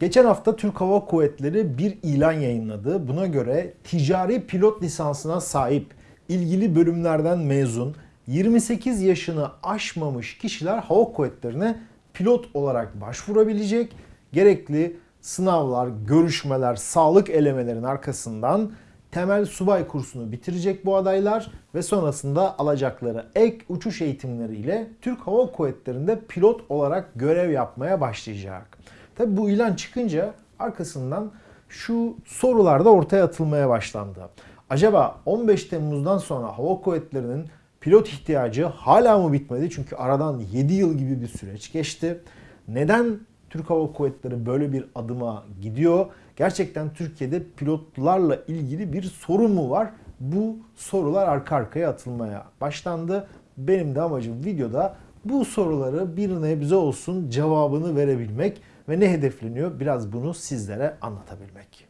Geçen hafta Türk Hava Kuvvetleri bir ilan yayınladı. Buna göre ticari pilot lisansına sahip ilgili bölümlerden mezun 28 yaşını aşmamış kişiler hava kuvvetlerine pilot olarak başvurabilecek. Gerekli sınavlar, görüşmeler, sağlık elemelerinin arkasından temel subay kursunu bitirecek bu adaylar ve sonrasında alacakları ek uçuş eğitimleriyle Türk Hava Kuvvetleri'nde pilot olarak görev yapmaya başlayacak. Tabi bu ilan çıkınca arkasından şu sorular da ortaya atılmaya başlandı. Acaba 15 Temmuz'dan sonra Hava Kuvvetleri'nin pilot ihtiyacı hala mı bitmedi? Çünkü aradan 7 yıl gibi bir süreç geçti. Neden Türk Hava Kuvvetleri böyle bir adıma gidiyor? Gerçekten Türkiye'de pilotlarla ilgili bir sorun mu var? Bu sorular arka arkaya atılmaya başlandı. Benim de amacım videoda bu soruları bir nebze olsun cevabını verebilmek ve ne hedefleniyor biraz bunu sizlere anlatabilmek.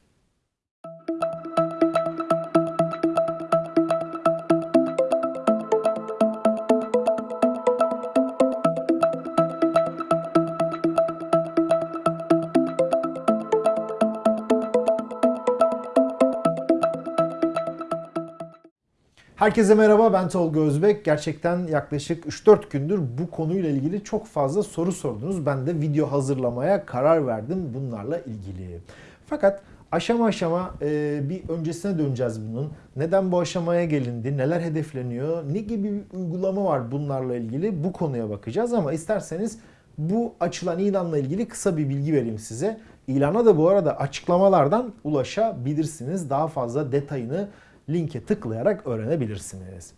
Herkese merhaba ben Tolga Özbek. Gerçekten yaklaşık 3-4 gündür bu konuyla ilgili çok fazla soru sordunuz. Ben de video hazırlamaya karar verdim bunlarla ilgili. Fakat aşama aşama e, bir öncesine döneceğiz bunun. Neden bu aşamaya gelindi, neler hedefleniyor, ne gibi bir uygulama var bunlarla ilgili bu konuya bakacağız. Ama isterseniz bu açılan ilanla ilgili kısa bir bilgi vereyim size. İlana da bu arada açıklamalardan ulaşabilirsiniz. Daha fazla detayını linke tıklayarak öğrenebilirsiniz.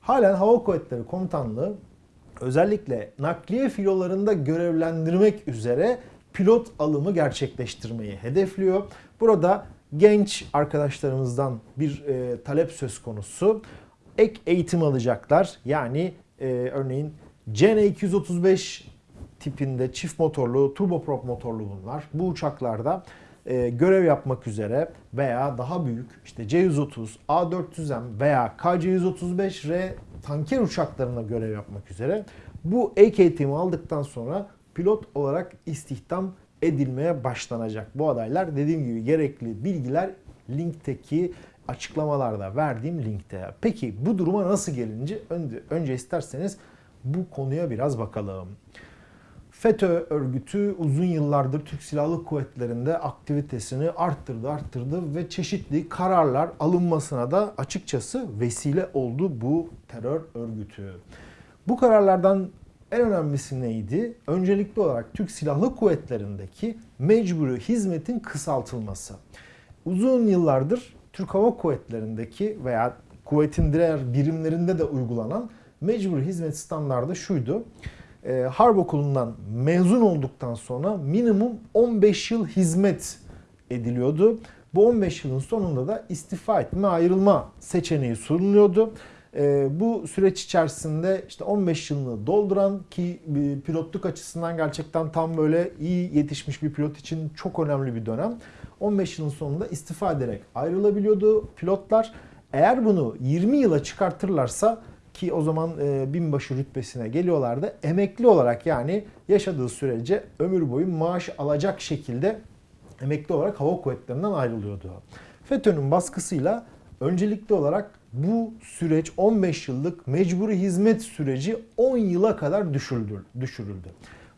Halen Hava Kuvvetleri Komutanlığı özellikle nakliye filolarında görevlendirmek üzere pilot alımı gerçekleştirmeyi hedefliyor. Burada genç arkadaşlarımızdan bir e, talep söz konusu. Ek eğitim alacaklar. Yani e, örneğin CN235 tipinde çift motorlu, turboprop motorlu bunlar. Bu uçaklarda e, görev yapmak üzere veya daha büyük işte C-130, A-400M veya KC-135R tanker uçaklarına görev yapmak üzere bu eğitimi aldıktan sonra pilot olarak istihdam edilmeye başlanacak. Bu adaylar dediğim gibi gerekli bilgiler linkteki açıklamalarda verdiğim linkte. Peki bu duruma nasıl gelince önce, önce isterseniz bu konuya biraz bakalım. FETÖ örgütü uzun yıllardır Türk Silahlı Kuvvetleri'nde aktivitesini arttırdı, arttırdı ve çeşitli kararlar alınmasına da açıkçası vesile oldu bu terör örgütü. Bu kararlardan en önemlisi neydi? Öncelikli olarak Türk Silahlı Kuvvetleri'ndeki mecburi hizmetin kısaltılması. Uzun yıllardır Türk Hava Kuvvetleri'ndeki veya kuvvetin diğer birimlerinde de uygulanan mecburi hizmet standardı şuydu e, Harp Okulu'ndan mezun olduktan sonra minimum 15 yıl hizmet ediliyordu. Bu 15 yılın sonunda da istifa etme, ayrılma seçeneği sunuluyordu. E, bu süreç içerisinde işte 15 yılını dolduran ki pilotluk açısından gerçekten tam böyle iyi yetişmiş bir pilot için çok önemli bir dönem. 15 yılın sonunda istifa ederek ayrılabiliyordu pilotlar. Eğer bunu 20 yıla çıkartırlarsa ki o zaman e, binbaşı rütbesine geliyorlardı. Emekli olarak yani yaşadığı sürece ömür boyu maaş alacak şekilde emekli olarak hava kuvvetlerinden ayrılıyordu. FETÖ'nün baskısıyla öncelikli olarak bu süreç 15 yıllık mecburi hizmet süreci 10 yıla kadar düşürüldü.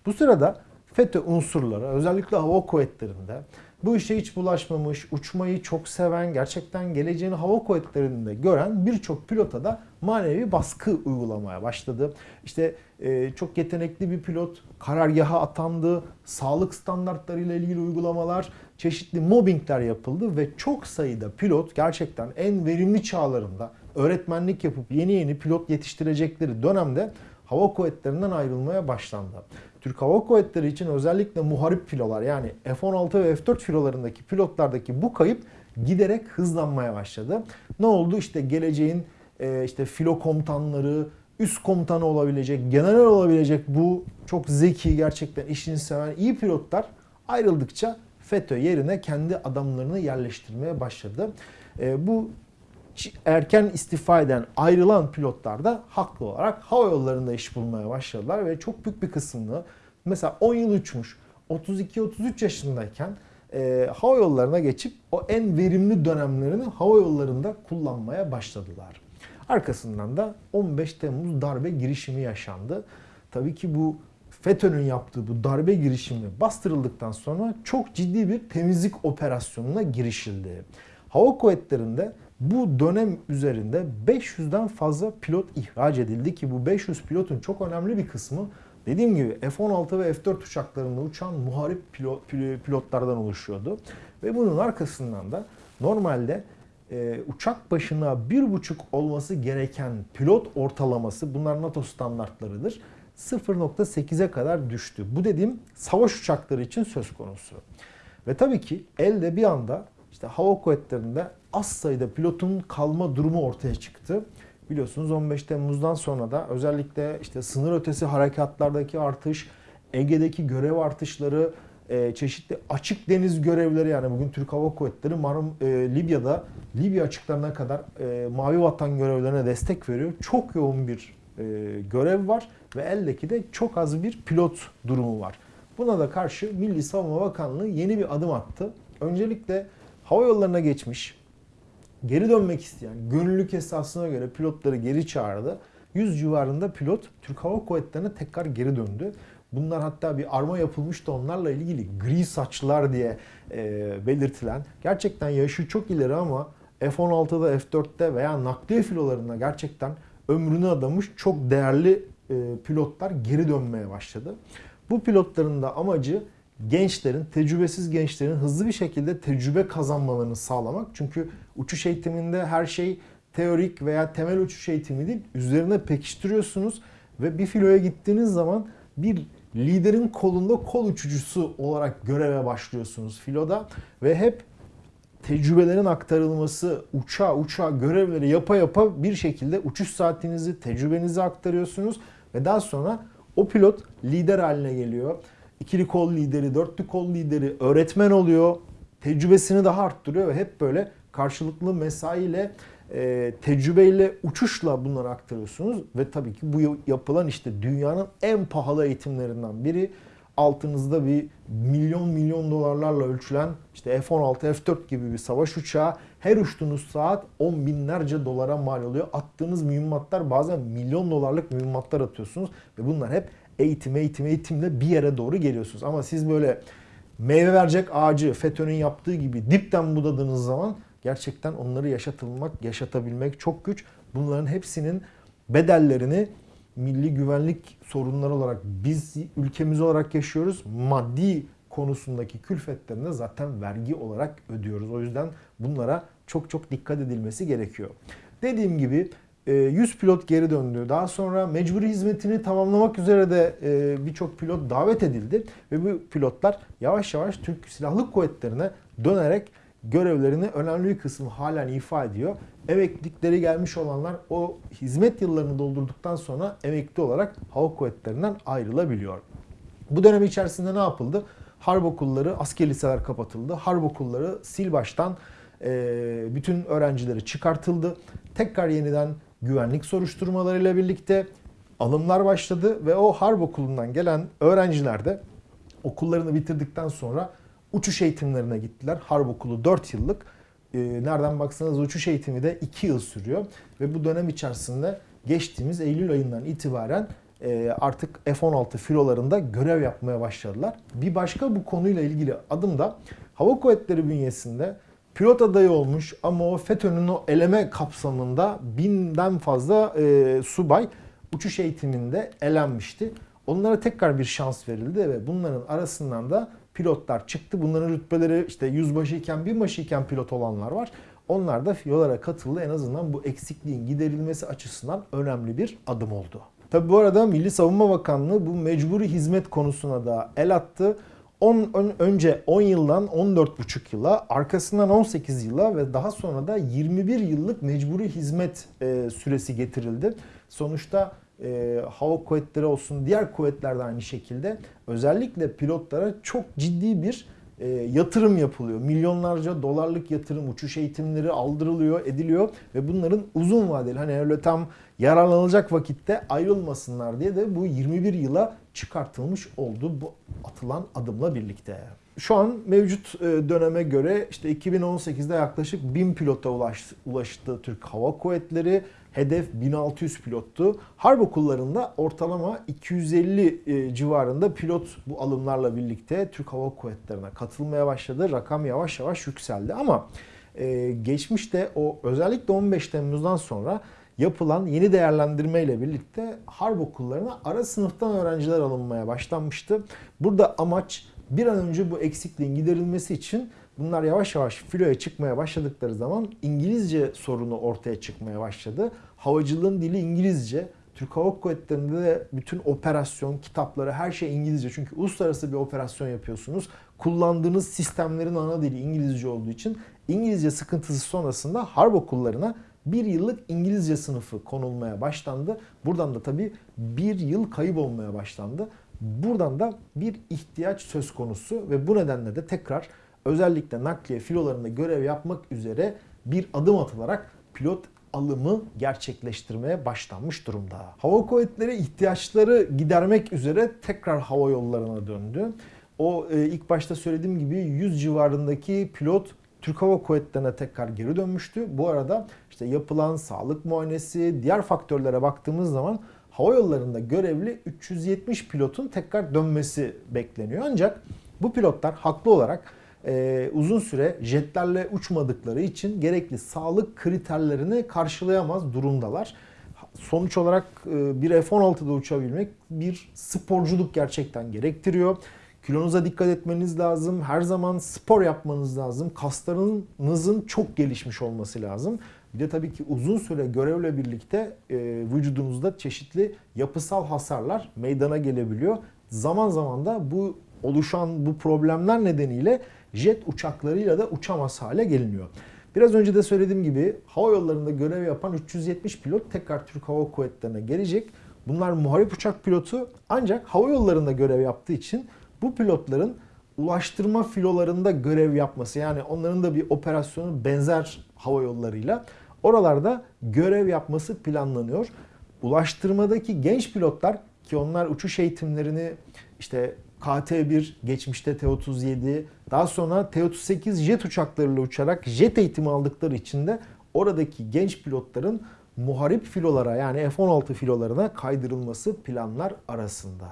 Bu sırada FETÖ unsurları özellikle hava kuvvetlerinde bu işe hiç bulaşmamış, uçmayı çok seven, gerçekten geleceğini hava kuvvetlerinde gören birçok pilota da manevi baskı uygulamaya başladı. İşte e, çok yetenekli bir pilot karargaha atandı, sağlık standartlarıyla ilgili uygulamalar, çeşitli mobbingler yapıldı ve çok sayıda pilot gerçekten en verimli çağlarında öğretmenlik yapıp yeni yeni pilot yetiştirecekleri dönemde hava kuvvetlerinden ayrılmaya başlandı. Türk Hava Kuvvetleri için özellikle muharip filolar yani F-16 ve F-4 filolarındaki pilotlardaki bu kayıp giderek hızlanmaya başladı. Ne oldu? İşte geleceğin e, işte filo komutanları, üst komutanı olabilecek, general olabilecek bu çok zeki, gerçekten işini seven iyi pilotlar ayrıldıkça FETÖ yerine kendi adamlarını yerleştirmeye başladı. E, bu erken istifa eden, ayrılan pilotlar da haklı olarak hava yollarında iş bulmaya başladılar ve çok büyük bir kısmını mesela 10 yıl uçmuş, 32-33 yaşındayken e, hava yollarına geçip o en verimli dönemlerini hava yollarında kullanmaya başladılar. Arkasından da 15 Temmuz darbe girişimi yaşandı. Tabii ki bu FETÖ'nün yaptığı bu darbe girişimi bastırıldıktan sonra çok ciddi bir temizlik operasyonuna girişildi. Hava kuvvetlerinde bu dönem üzerinde 500'den fazla pilot ihraç edildi ki bu 500 pilotun çok önemli bir kısmı dediğim gibi F-16 ve F-4 uçaklarında uçan muharip pilot, pilotlardan oluşuyordu. Ve bunun arkasından da normalde e, uçak başına bir buçuk olması gereken pilot ortalaması bunlar NATO standartlarıdır. 0.8'e kadar düştü. Bu dediğim savaş uçakları için söz konusu. Ve tabii ki elde bir anda işte hava kuvvetlerinde az sayıda pilotun kalma durumu ortaya çıktı. Biliyorsunuz 15 Temmuz'dan sonra da özellikle işte sınır ötesi harekatlardaki artış, Ege'deki görev artışları, e, çeşitli açık deniz görevleri yani bugün Türk Hava Kuvvetleri Marum e, Libya'da Libya açıklarına kadar e, Mavi Vatan görevlerine destek veriyor. Çok yoğun bir e, görev var ve eldeki de çok az bir pilot durumu var. Buna da karşı Milli Savunma Bakanlığı yeni bir adım attı. Öncelikle hava yollarına geçmiş, geri dönmek isteyen gönüllülük esasına göre pilotları geri çağırdı. 100 civarında pilot Türk Hava Kuvvetleri'ne tekrar geri döndü. Bunlar hatta bir arma yapılmıştı onlarla ilgili gri saçlar diye e, belirtilen. Gerçekten yaşı çok ileri ama F-16'da, F-4'te veya nakliye filolarında gerçekten ömrünü adamış çok değerli e, pilotlar geri dönmeye başladı. Bu pilotların da amacı gençlerin, tecrübesiz gençlerin hızlı bir şekilde tecrübe kazanmalarını sağlamak. Çünkü uçuş eğitiminde her şey teorik veya temel uçuş eğitimi değil. Üzerine pekiştiriyorsunuz ve bir filoya gittiğiniz zaman bir liderin kolunda kol uçucusu olarak göreve başlıyorsunuz filoda ve hep tecrübelerin aktarılması, uçağa uçağa görevleri yapa yapa bir şekilde uçuş saatinizi, tecrübenizi aktarıyorsunuz ve daha sonra o pilot lider haline geliyor. İkili kol lideri, dörtlü kol lideri, öğretmen oluyor. Tecrübesini daha arttırıyor ve hep böyle karşılıklı mesaiyle, e, tecrübeyle, uçuşla bunları aktarıyorsunuz. Ve tabii ki bu yapılan işte dünyanın en pahalı eğitimlerinden biri altınızda bir milyon milyon dolarlarla ölçülen işte F-16, F-4 gibi bir savaş uçağı her uçtuğunuz saat on binlerce dolara mal oluyor. Attığınız mühimmatlar bazen milyon dolarlık mühimmatlar atıyorsunuz ve bunlar hep eğitim, eğitim, eğitimle bir yere doğru geliyorsunuz. Ama siz böyle meyve verecek ağacı FETÖ'nün yaptığı gibi dipten budadığınız zaman gerçekten onları yaşatılmak, yaşatabilmek çok güç. Bunların hepsinin bedellerini milli güvenlik sorunları olarak biz ülkemiz olarak yaşıyoruz. Maddi konusundaki külfetlerine zaten vergi olarak ödüyoruz. O yüzden bunlara çok çok dikkat edilmesi gerekiyor. Dediğim gibi 100 e, pilot geri döndü. Daha sonra mecburi hizmetini tamamlamak üzere de e, birçok pilot davet edildi. Ve bu pilotlar yavaş yavaş Türk Silahlı Kuvvetleri'ne dönerek görevlerini önemli bir kısmı halen ifa ediyor. Emeklilikleri gelmiş olanlar o hizmet yıllarını doldurduktan sonra emekli olarak hava kuvvetlerinden ayrılabiliyor. Bu dönem içerisinde ne yapıldı? Harp okulları, asker liseler kapatıldı. Harp okulları sil baştan e, bütün öğrencileri çıkartıldı. Tekrar yeniden güvenlik soruşturmalarıyla birlikte alımlar başladı ve o harp okulundan gelen öğrenciler de okullarını bitirdikten sonra uçuş eğitimlerine gittiler. Harp okulu 4 yıllık. Ee, nereden baksanız uçuş eğitimi de 2 yıl sürüyor. Ve bu dönem içerisinde geçtiğimiz Eylül ayından itibaren e, artık F-16 filolarında görev yapmaya başladılar. Bir başka bu konuyla ilgili adım da Hava Kuvvetleri bünyesinde pilot adayı olmuş ama o FETÖ'nün o eleme kapsamında binden fazla e, subay uçuş eğitiminde elenmişti. Onlara tekrar bir şans verildi ve bunların arasından da pilotlar çıktı. Bunların rütbeleri işte yüzbaşı iken binbaşı iken pilot olanlar var. Onlar da fiyolara katıldı. En azından bu eksikliğin giderilmesi açısından önemli bir adım oldu. Tabi bu arada Milli Savunma Bakanlığı bu mecburi hizmet konusuna da el attı. 10 önce 10 yıldan 14,5 yıla, arkasından 18 yıla ve daha sonra da 21 yıllık mecburi hizmet e, süresi getirildi. Sonuçta e, hava kuvvetleri olsun diğer kuvvetler de aynı şekilde özellikle pilotlara çok ciddi bir e, yatırım yapılıyor. Milyonlarca dolarlık yatırım, uçuş eğitimleri aldırılıyor, ediliyor ve bunların uzun vadeli hani öyle tam yararlanılacak vakitte ayrılmasınlar diye de bu 21 yıla çıkartılmış oldu bu atılan adımla birlikte. Şu an mevcut e, döneme göre işte 2018'de yaklaşık 1000 pilota ulaştı, ulaştı Türk Hava Kuvvetleri. Hedef 1600 pilottu. Harp okullarında ortalama 250 e, civarında pilot bu alımlarla birlikte Türk Hava Kuvvetleri'ne katılmaya başladı. Rakam yavaş yavaş yükseldi ama e, geçmişte o özellikle 15 Temmuz'dan sonra yapılan yeni değerlendirme ile birlikte harp okullarına ara sınıftan öğrenciler alınmaya başlanmıştı. Burada amaç bir an önce bu eksikliğin giderilmesi için bunlar yavaş yavaş filoya çıkmaya başladıkları zaman İngilizce sorunu ortaya çıkmaya başladı. Havacılığın dili İngilizce. Türk Hava Kuvvetleri'nde de bütün operasyon, kitapları, her şey İngilizce. Çünkü uluslararası bir operasyon yapıyorsunuz. Kullandığınız sistemlerin ana dili İngilizce olduğu için İngilizce sıkıntısı sonrasında harp okullarına bir yıllık İngilizce sınıfı konulmaya başlandı. Buradan da tabii bir yıl kayıp olmaya başlandı. Buradan da bir ihtiyaç söz konusu ve bu nedenle de tekrar özellikle nakliye filolarında görev yapmak üzere bir adım atılarak pilot alımı gerçekleştirmeye başlanmış durumda. Hava kuvvetleri ihtiyaçları gidermek üzere tekrar hava yollarına döndü. O e, ilk başta söylediğim gibi 100 civarındaki pilot Türk Hava Kuvvetleri'ne tekrar geri dönmüştü. Bu arada işte yapılan sağlık muayenesi, diğer faktörlere baktığımız zaman hava yollarında görevli 370 pilotun tekrar dönmesi bekleniyor. Ancak bu pilotlar haklı olarak e, uzun süre jetlerle uçmadıkları için gerekli sağlık kriterlerini karşılayamaz durumdalar. Sonuç olarak e, bir F-16'da uçabilmek bir sporculuk gerçekten gerektiriyor. Kilonuza dikkat etmeniz lazım. Her zaman spor yapmanız lazım. Kaslarınızın çok gelişmiş olması lazım. Bir de tabii ki uzun süre görevle birlikte e, vücudunuzda çeşitli yapısal hasarlar meydana gelebiliyor. Zaman zaman da bu oluşan bu problemler nedeniyle jet uçaklarıyla da uçamaz hale geliniyor. Biraz önce de söylediğim gibi hava yollarında görev yapan 370 pilot tekrar Türk Hava Kuvvetleri'ne gelecek. Bunlar muharip uçak pilotu ancak hava yollarında görev yaptığı için bu pilotların ulaştırma filolarında görev yapması yani onların da bir operasyonu benzer hava yollarıyla oralarda görev yapması planlanıyor. Ulaştırmadaki genç pilotlar ki onlar uçuş eğitimlerini işte KT-1, geçmişte T-37, daha sonra T-38 jet uçaklarıyla uçarak jet eğitimi aldıkları için de oradaki genç pilotların muharip filolara yani F-16 filolarına kaydırılması planlar arasında.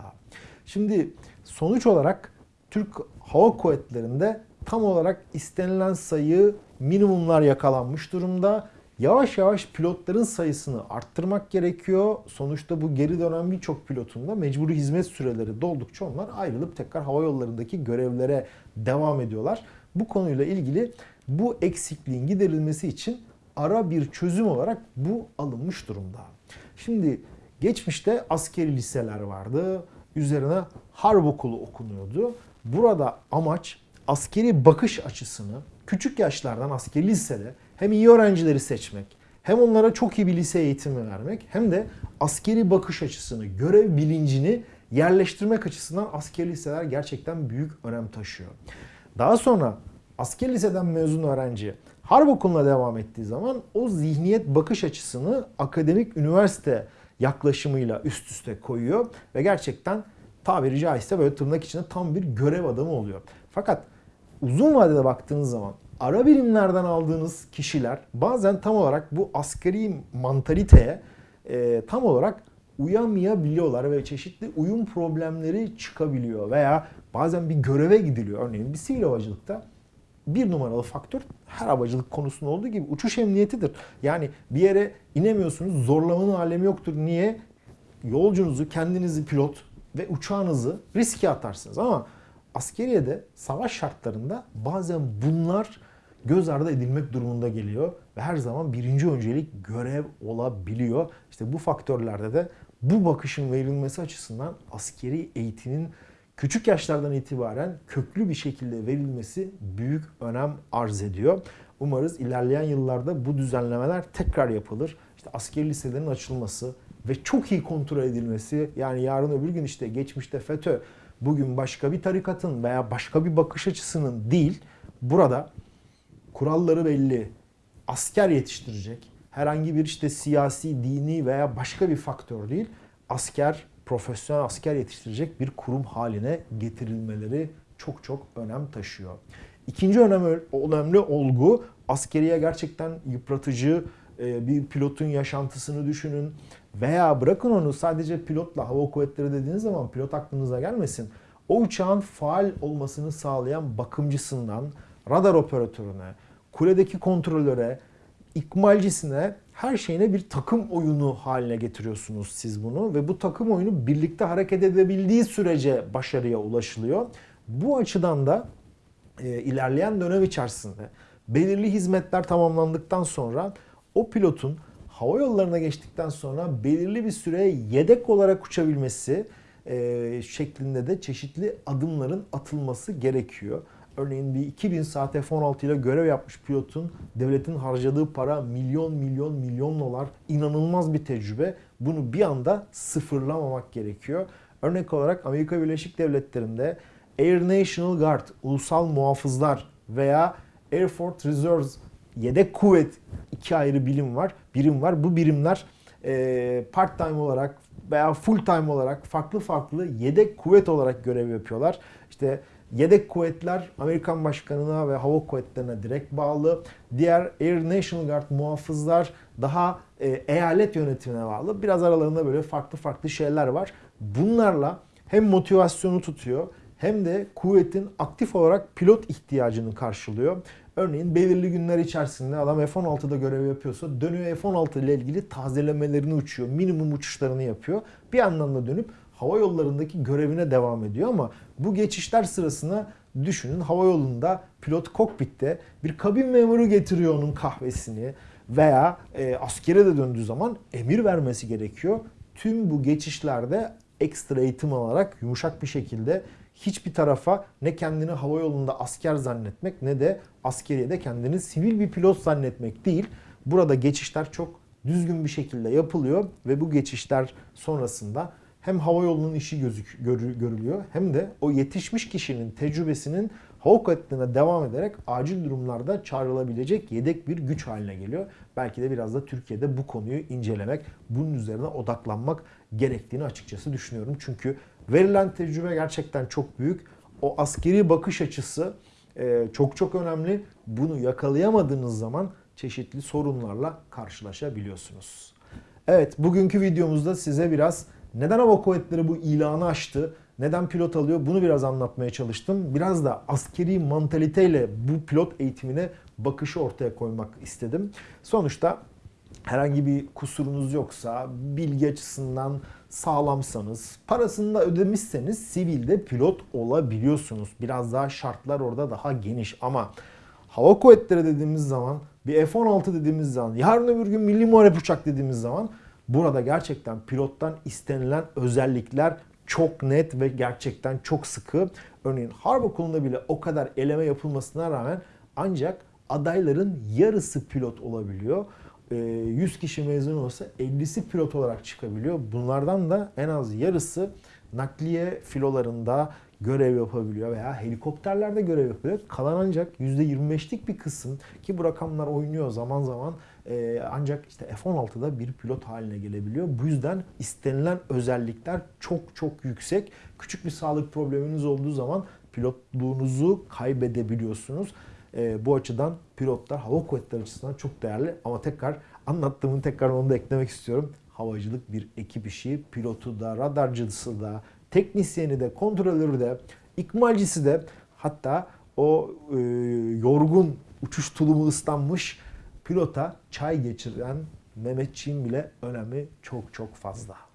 Şimdi sonuç olarak Türk Hava Kuvvetleri'nde tam olarak istenilen sayı minimumlar yakalanmış durumda. Yavaş yavaş pilotların sayısını arttırmak gerekiyor. Sonuçta bu geri dönen birçok pilotun da mecburi hizmet süreleri doldukça onlar ayrılıp tekrar hava yollarındaki görevlere devam ediyorlar. Bu konuyla ilgili bu eksikliğin giderilmesi için ara bir çözüm olarak bu alınmış durumda. Şimdi geçmişte askeri liseler vardı. Üzerine harp okulu okunuyordu. Burada amaç askeri bakış açısını küçük yaşlardan askeri lisede hem iyi öğrencileri seçmek, hem onlara çok iyi bir lise eğitimi vermek hem de askeri bakış açısını, görev bilincini yerleştirmek açısından askeri liseler gerçekten büyük önem taşıyor. Daha sonra askeri liseden mezun öğrenci harp okuluna devam ettiği zaman o zihniyet bakış açısını akademik üniversite yaklaşımıyla üst üste koyuyor ve gerçekten tabiri caizse böyle tırnak içinde tam bir görev adamı oluyor. Fakat uzun vadede baktığınız zaman ara birimlerden aldığınız kişiler bazen tam olarak bu askeri mantaliteye e, tam olarak uyamayabiliyorlar ve çeşitli uyum problemleri çıkabiliyor veya bazen bir göreve gidiliyor. Örneğin bir sivil havacılıkta bir numaralı faktör her havacılık konusunda olduğu gibi uçuş emniyetidir. Yani bir yere inemiyorsunuz zorlamanın alemi yoktur. Niye? Yolcunuzu, kendinizi pilot ve uçağınızı riske atarsınız. Ama askeriyede savaş şartlarında bazen bunlar göz ardı edilmek durumunda geliyor ve her zaman birinci öncelik görev olabiliyor. İşte bu faktörlerde de bu bakışın verilmesi açısından askeri eğitimin küçük yaşlardan itibaren köklü bir şekilde verilmesi büyük önem arz ediyor. Umarız ilerleyen yıllarda bu düzenlemeler tekrar yapılır. İşte askeri liselerin açılması ve çok iyi kontrol edilmesi yani yarın öbür gün işte geçmişte FETÖ bugün başka bir tarikatın veya başka bir bakış açısının değil, burada kuralları belli, asker yetiştirecek, herhangi bir işte siyasi, dini veya başka bir faktör değil, asker, profesyonel asker yetiştirecek bir kurum haline getirilmeleri çok çok önem taşıyor. İkinci önemli, önemli olgu askeriye gerçekten yıpratıcı e, bir pilotun yaşantısını düşünün. Veya bırakın onu sadece pilotla hava kuvvetleri dediğiniz zaman pilot aklınıza gelmesin. O uçağın faal olmasını sağlayan bakımcısından radar operatörüne, kuledeki kontrolöre, ikmalcisine her şeyine bir takım oyunu haline getiriyorsunuz siz bunu ve bu takım oyunu birlikte hareket edebildiği sürece başarıya ulaşılıyor. Bu açıdan da e, ilerleyen dönem içerisinde belirli hizmetler tamamlandıktan sonra o pilotun hava yollarına geçtikten sonra belirli bir süre yedek olarak uçabilmesi e, şeklinde de çeşitli adımların atılması gerekiyor. Örneğin bir 2000 saat F-16 ile görev yapmış pilotun devletin harcadığı para milyon milyon milyon dolar inanılmaz bir tecrübe. Bunu bir anda sıfırlamamak gerekiyor. Örnek olarak Amerika Birleşik Devletleri'nde Air National Guard, ulusal muhafızlar veya Air Force Reserves yedek kuvvet iki ayrı bilim var, birim var. Bu birimler e, part time olarak veya full time olarak farklı farklı yedek kuvvet olarak görev yapıyorlar. İşte yedek kuvvetler Amerikan Başkanı'na ve hava kuvvetlerine direkt bağlı. Diğer Air National Guard muhafızlar daha e, eyalet yönetimine bağlı. Biraz aralarında böyle farklı farklı şeyler var. Bunlarla hem motivasyonu tutuyor hem de kuvvetin aktif olarak pilot ihtiyacını karşılıyor. Örneğin belirli günler içerisinde adam F-16'da görev yapıyorsa dönüyor F-16 ile ilgili tazelemelerini uçuyor. Minimum uçuşlarını yapıyor. Bir yandan da dönüp hava yollarındaki görevine devam ediyor ama bu geçişler sırasında düşünün hava yolunda pilot kokpitte bir kabin memuru getiriyor onun kahvesini veya e, askere de döndüğü zaman emir vermesi gerekiyor. Tüm bu geçişlerde ekstra eğitim alarak yumuşak bir şekilde hiçbir tarafa ne kendini hava yolunda asker zannetmek ne de askeriyede kendini sivil bir pilot zannetmek değil. Burada geçişler çok düzgün bir şekilde yapılıyor ve bu geçişler sonrasında hem hava yolunun işi gözük, görülüyor hem de o yetişmiş kişinin tecrübesinin hava kuvvetlerine devam ederek acil durumlarda çağrılabilecek yedek bir güç haline geliyor. Belki de biraz da Türkiye'de bu konuyu incelemek, bunun üzerine odaklanmak gerektiğini açıkçası düşünüyorum. Çünkü verilen tecrübe gerçekten çok büyük. O askeri bakış açısı e, çok çok önemli. Bunu yakalayamadığınız zaman çeşitli sorunlarla karşılaşabiliyorsunuz. Evet, bugünkü videomuzda size biraz neden hava kuvvetleri bu ilanı açtı, neden pilot alıyor bunu biraz anlatmaya çalıştım. Biraz da askeri mantaliteyle bu pilot eğitimine bakışı ortaya koymak istedim. Sonuçta herhangi bir kusurunuz yoksa, bilgi açısından sağlamsanız, parasını da ödemişseniz sivilde pilot olabiliyorsunuz. Biraz daha şartlar orada daha geniş ama hava kuvvetleri dediğimiz zaman, bir F-16 dediğimiz zaman, yarın öbür gün milli muharep uçak dediğimiz zaman burada gerçekten pilottan istenilen özellikler çok net ve gerçekten çok sıkı. Örneğin harp okulunda bile o kadar eleme yapılmasına rağmen ancak adayların yarısı pilot olabiliyor. 100 ee, kişi mezun olsa 50'si pilot olarak çıkabiliyor. Bunlardan da en az yarısı nakliye filolarında görev yapabiliyor veya helikopterlerde görev yapıyor. Kalan ancak %25'lik bir kısım ki bu rakamlar oynuyor zaman zaman e, ancak işte F-16'da bir pilot haline gelebiliyor. Bu yüzden istenilen özellikler çok çok yüksek. Küçük bir sağlık probleminiz olduğu zaman pilotluğunuzu kaybedebiliyorsunuz. E, bu açıdan pilotlar hava kuvvetleri açısından çok değerli ama tekrar anlattığımın tekrar onu da eklemek istiyorum. Havacılık bir ekip işi. Pilotu da, radarcısı da, teknisyeni de, kontrolörü de, ikmalcisi de hatta o e, yorgun uçuş tulumu ıslanmış pilota çay geçiren Mehmetçiğin bile önemi çok çok fazla.